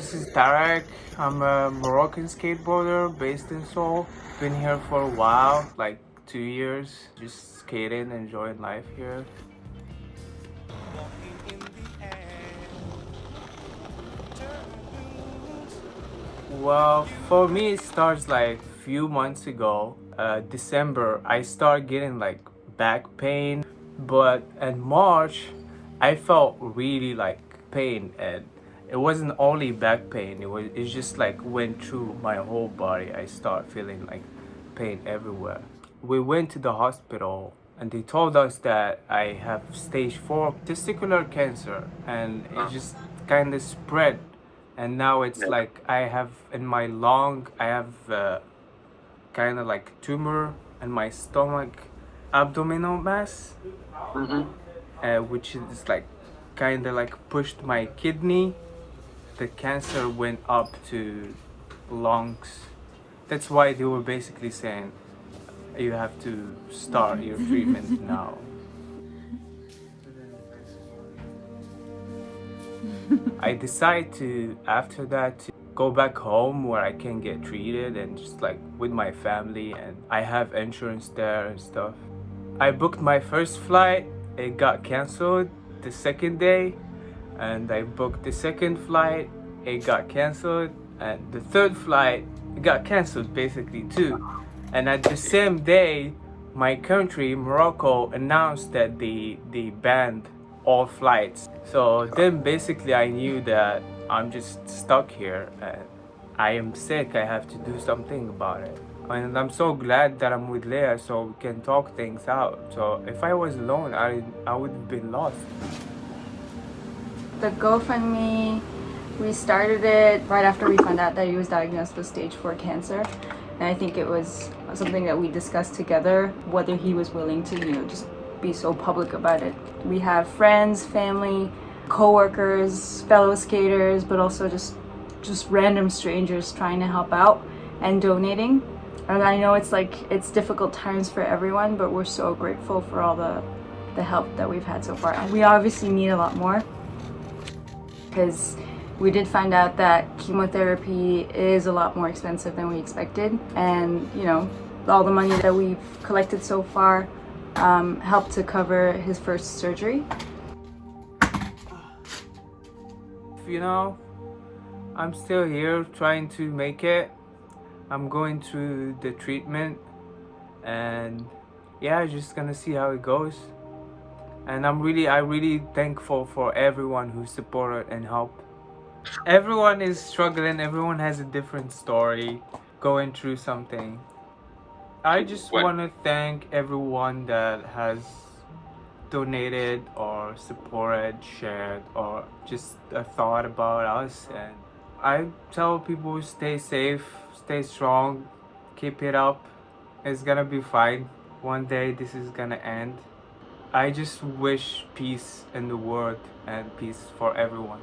this is Tarek. I'm a Moroccan skateboarder based in Seoul. Been here for a while, like two years, just skating, enjoying life here. Well, for me it starts like a few months ago, uh, December, I start getting like back pain. But in March, I felt really like pain and it wasn't only back pain, it was it just like went through my whole body. I start feeling like pain everywhere. We went to the hospital and they told us that I have stage 4 testicular cancer and it just kind of spread and now it's like I have in my lung I have uh, kind of like tumor in my stomach abdominal mass mm -hmm. uh, which is like kind of like pushed my kidney the cancer went up to lungs. That's why they were basically saying you have to start your treatment now. I decide to, after that, to go back home where I can get treated and just like with my family and I have insurance there and stuff. I booked my first flight, it got cancelled the second day and I booked the second flight, it got cancelled and the third flight, got cancelled basically too. And at the same day, my country, Morocco, announced that they, they banned all flights. So then basically i knew that i'm just stuck here and i am sick. I have to do something about it. And i'm so glad that i'm with leah so we can talk things out. So if i was alone i i would have been lost the gofundme we started it right after we found out that he was diagnosed with stage 4 cancer and i think it was something that we discussed together whether he was willing to you know just be so public about it. We have friends, family, co-workers, fellow skaters, but also just just random strangers trying to help out and donating. And I know it's like it's difficult times for everyone, but we're so grateful for all the the help that we've had so far. We obviously need a lot more because we did find out that chemotherapy is a lot more expensive than we expected. And, you know, all the money that we've collected so far um, helped to cover his first surgery. You know, I'm still here trying to make it. I'm going through the treatment and yeah, just gonna see how it goes. And I'm really, I really thankful for everyone who supported and helped. Everyone is struggling, everyone has a different story, going through something. I just want to thank everyone that has donated or supported, shared, or just a thought about us. And I tell people stay safe, stay strong, keep it up. It's gonna be fine. One day this is gonna end. I just wish peace in the world and peace for everyone.